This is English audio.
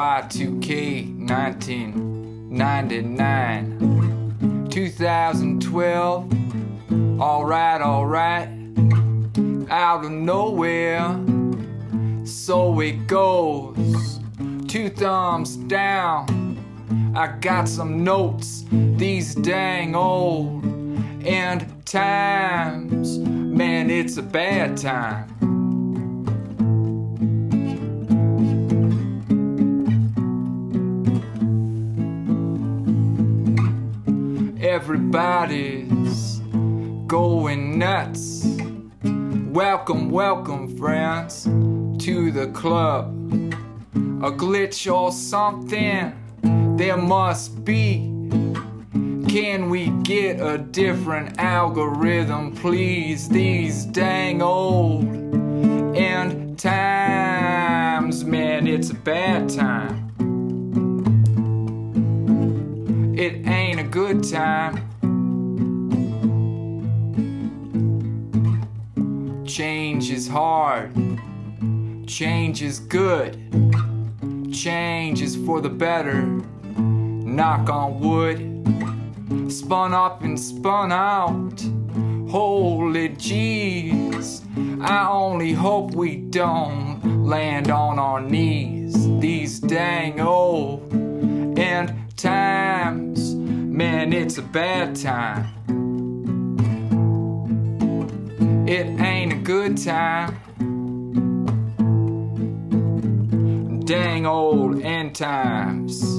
Okay, 1999, 2012. Alright, alright, out of nowhere. So it goes. Two thumbs down. I got some notes, these dang old And times. Man, it's a bad time. Everybody's going nuts. Welcome, welcome, friends, to the club. A glitch or something there must be. Can we get a different algorithm, please? These dang old end times, man, it's a bad time. It ain't good time. Change is hard. Change is good. Change is for the better. Knock on wood. Spun up and spun out. Holy jeez. I only hope we don't land on our knees. These dang old and times. Man, it's a bad time. It ain't a good time. Dang old end times.